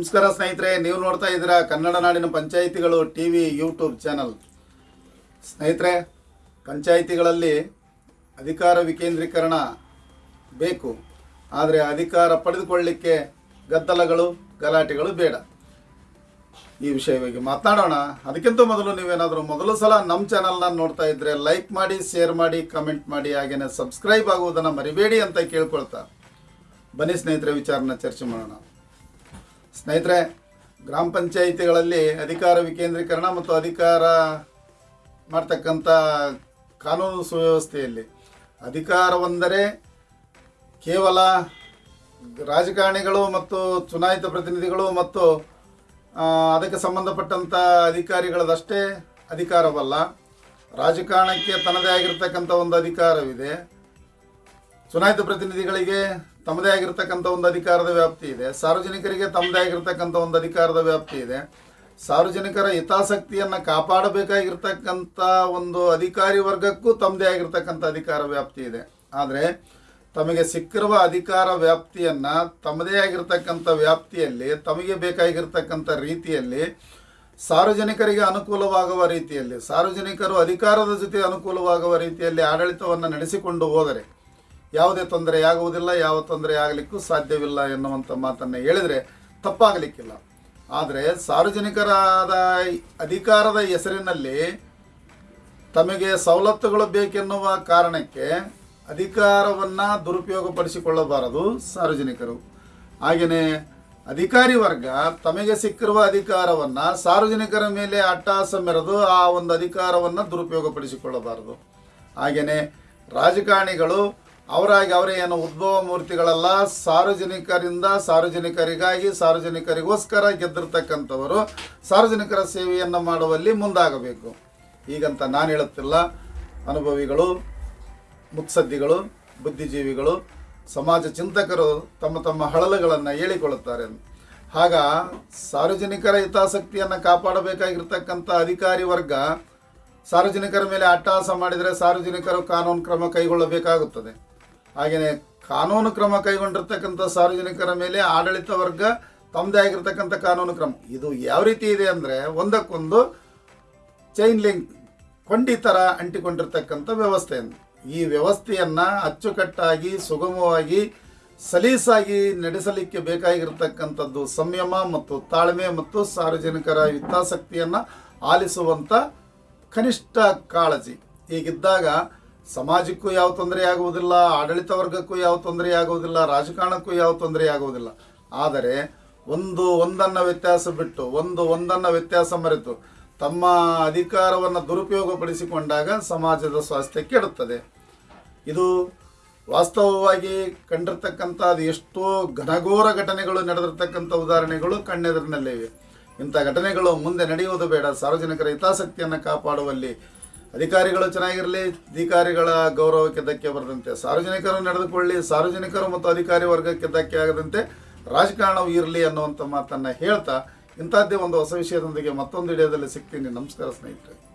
ನಮಸ್ಕಾರ ಸ್ನೇಹಿತರೆ, ನೀವು ನೋಡ್ತಾ ಇದ್ದೀರಾ ಕನ್ನಡ ನಾಡಿನ ಪಂಚಾಯಿತಿಗಳು ಟಿ ವಿ ಯೂಟ್ಯೂಬ್ ಚಾನಲ್. ಸ್ನೇಹಿತರೆ, ಪಂಚಾಯಿತಿಗಳಲ್ಲಿ ಅಧಿಕಾರ ವಿಕೇಂದ್ರೀಕರಣ ಬೇಕು. ಆದರೆ ಅಧಿಕಾರ ಪಡೆದುಕೊಳ್ಳಲಿಕ್ಕೆ ಗದ್ದಲಗಳು, ಗಲಾಟೆಗಳು ಬೇಡ. ಈ ವಿಷಯವಾಗಿ ಮಾತನಾಡೋಣ. ಅದಕ್ಕಿಂತ ಮೊದಲು ನೀವೇನಾದರೂ ಮೊದಲು ಸಲ ನಮ್ಮ ಚಾನಲ್ನ ನೋಡ್ತಾ ಇದ್ದರೆ ಲೈಕ್ ಮಾಡಿ, ಶೇರ್ ಮಾಡಿ, ಕಮೆಂಟ್ ಮಾಡಿ ಹಾಗೆಯೇ ಸಬ್ಸ್ಕ್ರೈಬ್ ಆಗುವುದನ್ನು ಮರಿಬೇಡಿ ಅಂತ ಕೇಳ್ಕೊಳ್ತಾ. ಬನ್ನಿ ಸ್ನೇಹಿತರೆ, ವಿಚಾರನ ಚರ್ಚೆ ಮಾಡೋಣ. ಸ್ನೇಹಿತರೆ, ಗ್ರಾಮ ಪಂಚಾಯಿತಿಗಳಲ್ಲಿ ಅಧಿಕಾರ ವಿಕೇಂದ್ರೀಕರಣ ಮತ್ತು ಅಧಿಕಾರ ಮಾಡ್ತಕ್ಕಂಥ ಕಾನೂನು ಸುವ್ಯವಸ್ಥೆಯಲ್ಲಿ ಅಧಿಕಾರವೆಂದರೆ ಕೇವಲ ರಾಜಕಾರಣಿಗಳು ಮತ್ತು ಚುನಾಯಿತ ಪ್ರತಿನಿಧಿಗಳು ಮತ್ತು ಅದಕ್ಕೆ ಸಂಬಂಧಪಟ್ಟಂಥ ಅಧಿಕಾರಿಗಳದಷ್ಟೇ ಅಧಿಕಾರವಲ್ಲ. ರಾಜಕಾರಣಕ್ಕೆ ತನ್ನದೇ ಆಗಿರ್ತಕ್ಕಂಥ ಒಂದು ಅಧಿಕಾರವಿದೆ. ಚುನಾಯಿತ ಪ್ರತಿನಿಧಿಗಳಿಗೆ ತಮ್ಮದೇ ಆಗಿರ್ತಕ್ಕಂಥ ಒಂದು ಅಧಿಕಾರದ ವ್ಯಾಪ್ತಿ ಇದೆ. ಸಾರ್ವಜನಿಕರಿಗೆ ತಮ್ಮದೇ ಆಗಿರ್ತಕ್ಕಂಥ ಒಂದು ಅಧಿಕಾರದ ವ್ಯಾಪ್ತಿ ಇದೆ. ಸಾರ್ವಜನಿಕರ ಹಿತಾಸಕ್ತಿಯನ್ನು ಕಾಪಾಡಬೇಕಾಗಿರ್ತಕ್ಕಂಥ ಒಂದು ಅಧಿಕಾರಿ ವರ್ಗಕ್ಕೂ ತಮ್ಮದೇ ಆಗಿರ್ತಕ್ಕಂಥ ಅಧಿಕಾರ ವ್ಯಾಪ್ತಿ ಇದೆ. ಆದರೆ ತಮಗೆ ಸಿಕ್ಕಿರುವ ಅಧಿಕಾರ ವ್ಯಾಪ್ತಿಯನ್ನು ತಮ್ಮದೇ ಆಗಿರ್ತಕ್ಕಂಥ ವ್ಯಾಪ್ತಿಯಲ್ಲಿ, ತಮಗೆ ಬೇಕಾಗಿರ್ತಕ್ಕಂಥ ರೀತಿಯಲ್ಲಿ ಸಾರ್ವಜನಿಕರಿಗೆ ಅನುಕೂಲವಾಗುವ ರೀತಿಯಲ್ಲಿ, ಸಾರ್ವಜನಿಕರು ಅಧಿಕಾರದ ಜೊತೆ ಅನುಕೂಲವಾಗುವ ರೀತಿಯಲ್ಲಿ ಆಡಳಿತವನ್ನು ನಡೆಸಿಕೊಂಡು ಹೋದರೆ ಯಾವುದೇ ತೊಂದರೆ ಆಗುವುದಿಲ್ಲ ಯಾವ ತೊಂದರೆ ಆಗಲಿಕ್ಕೂ ಸಾಧ್ಯವಿಲ್ಲ ಎನ್ನುವಂಥ ಮಾತನ್ನು ಹೇಳಿದರೆ ತಪ್ಪಾಗಲಿಕ್ಕಿಲ್ಲ. ಆದರೆ ಸಾರ್ವಜನಿಕರಾದ ಅಧಿಕಾರದ ಹೆಸರಿನಲ್ಲಿ ತಮಗೆ ಸವಲತ್ತುಗಳು ಬೇಕೆನ್ನುವ ಕಾರಣಕ್ಕೆ ಅಧಿಕಾರವನ್ನು ದುರುಪಯೋಗಪಡಿಸಿಕೊಳ್ಳಬಾರದು ಸಾರ್ವಜನಿಕರು. ಹಾಗೆಯೇ ಅಧಿಕಾರಿ ವರ್ಗ ತಮಗೆ ಸಿಕ್ಕಿರುವ ಅಧಿಕಾರವನ್ನು ಸಾರ್ವಜನಿಕರ ಮೇಲೆ ಅಟ್ಟಾಸ ಮೆರೆದು ಆ ಒಂದು ಅಧಿಕಾರವನ್ನು ದುರುಪಯೋಗಪಡಿಸಿಕೊಳ್ಳಬಾರದು. ಹಾಗೆಯೇ ರಾಜಕಾರಣಿಗಳು ಅವರಾಗಿ ಅವರೇ ಏನು ಉದ್ಭವ ಮೂರ್ತಿಗಳಲ್ಲ, ಸಾರ್ವಜನಿಕರಿಂದ ಸಾರ್ವಜನಿಕರಿಗಾಗಿ ಸಾರ್ವಜನಿಕರಿಗೋಸ್ಕರ ಗೆದ್ದಿರ್ತಕ್ಕಂಥವರು ಸಾರ್ವಜನಿಕರ ಸೇವೆಯನ್ನು ಮಾಡುವಲ್ಲಿ ಮುಂದಾಗಬೇಕು. ಈಗಂತ ನಾನು ಹೇಳುತ್ತಿಲ್ಲ. ಅನುಭವಿಗಳು, ಮುತ್ಸದ್ದಿಗಳು, ಬುದ್ಧಿಜೀವಿಗಳು, ಸಮಾಜ ಚಿಂತಕರು ತಮ್ಮ ತಮ್ಮ ಹಳಲುಗಳನ್ನು ಹೇಳಿಕೊಳ್ಳುತ್ತಾರೆ. ಆಗ ಸಾರ್ವಜನಿಕರ ಹಿತಾಸಕ್ತಿಯನ್ನು ಕಾಪಾಡಬೇಕಾಗಿರ್ತಕ್ಕಂಥ ಅಧಿಕಾರಿ ವರ್ಗ ಸಾರ್ವಜನಿಕರ ಮೇಲೆ ಅಟ್ಟಹಾಸ ಮಾಡಿದರೆ ಸಾರ್ವಜನಿಕರು ಕಾನೂನು ಕ್ರಮ ಕೈಗೊಳ್ಳಬೇಕಾಗುತ್ತದೆ. ಹಾಗೆಯೇ ಕಾನೂನು ಕ್ರಮ ಕೈಗೊಂಡಿರ್ತಕ್ಕಂಥ ಸಾರ್ವಜನಿಕರ ಮೇಲೆ ಆಡಳಿತ ವರ್ಗ ತಮ್ಮದೇ ಆಗಿರ್ತಕ್ಕಂಥ ಕಾನೂನು ಕ್ರಮ. ಇದು ಯಾವ ರೀತಿ ಇದೆ ಅಂದರೆ ಒಂದಕ್ಕೊಂದು ಚೈನ್ ಲಿಂಕ್ ಕೊಂಡಿ ಥರ ಅಂಟಿಕೊಂಡಿರ್ತಕ್ಕಂಥ ವ್ಯವಸ್ಥೆಯನ್ನು. ಈ ವ್ಯವಸ್ಥೆಯನ್ನು ಅಚ್ಚುಕಟ್ಟಾಗಿ, ಸುಗಮವಾಗಿ, ಸಲೀಸಾಗಿ ನಡೆಸಲಿಕ್ಕೆ ಬೇಕಾಗಿರ್ತಕ್ಕಂಥದ್ದು ಸಂಯಮ ಮತ್ತು ತಾಳ್ಮೆ ಮತ್ತು ಸಾರ್ವಜನಿಕರ ಹಿತಾಸಕ್ತಿಯನ್ನು ಆಲಿಸುವಂಥ ಕನಿಷ್ಠ ಕಾಳಜಿ. ಹೀಗಿದ್ದಾಗ ಸಮಾಜಕ್ಕೂ ಯಾವ ತೊಂದರೆ ಆಗುವುದಿಲ್ಲ, ಆಡಳಿತ ವರ್ಗಕ್ಕೂ ಯಾವ ತೊಂದರೆ ಆಗುವುದಿಲ್ಲ, ರಾಜಕಾರಣಕ್ಕೂ ಯಾವ ತೊಂದರೆ ಆಗುವುದಿಲ್ಲ. ಆದರೆ ಒಂದು ಒಂದನ್ನು ವ್ಯತ್ಯಾಸ ಬಿಟ್ಟು, ಒಂದು ಒಂದನ್ನು ವ್ಯತ್ಯಾಸ ಮರೆತು ತಮ್ಮ ಅಧಿಕಾರವನ್ನು ದುರುಪಯೋಗಪಡಿಸಿಕೊಂಡಾಗ ಸಮಾಜದ ಸ್ವಾಸ್ಥ್ಯ ಕೆಡುತ್ತದೆ. ಇದು ವಾಸ್ತವವಾಗಿ ಕಂಡಿರ್ತಕ್ಕಂಥ ಅದು ಎಷ್ಟೋ ಘನಘೋರ ಘಟನೆಗಳು ನಡೆದಿರ್ತಕ್ಕಂಥ ಉದಾಹರಣೆಗಳು ಕಣ್ಣೆದರಿನಲ್ಲಿವೆ ಇಂಥ ಘಟನೆಗಳು ಮುಂದೆ ನಡೆಯುವುದು ಬೇಡ. ಸಾರ್ವಜನಿಕರ ಹಿತಾಸಕ್ತಿಯನ್ನು ಕಾಪಾಡುವಲ್ಲಿ ಅಧಿಕಾರಿಗಳು ಚೆನ್ನಾಗಿರಲಿ ಅಧಿಕಾರಿಗಳ ಗೌರವಕ್ಕೆ ಧಕ್ಕೆ ಬರದಂತೆ ಸಾರ್ವಜನಿಕರು ನಡೆದುಕೊಳ್ಳಿ, ಸಾರ್ವಜನಿಕರು ಮತ್ತು ಅಧಿಕಾರಿ ವರ್ಗಕ್ಕೆ ಧಕ್ಕೆ ಆಗದಂತೆ ರಾಜಕಾರಣವು ಇರಲಿ ಅನ್ನುವಂಥ ಮಾತನ್ನು ಹೇಳ್ತಾ ಇಂಥದ್ದೇ ಒಂದು ಹೊಸ ವಿಷಯದೊಂದಿಗೆ ಮತ್ತೊಂದು ವಿಡಿಯೋದಲ್ಲಿ ಸಿಗ್ತೀನಿ. ನಮಸ್ಕಾರ ಸ್ನೇಹಿತರೆ.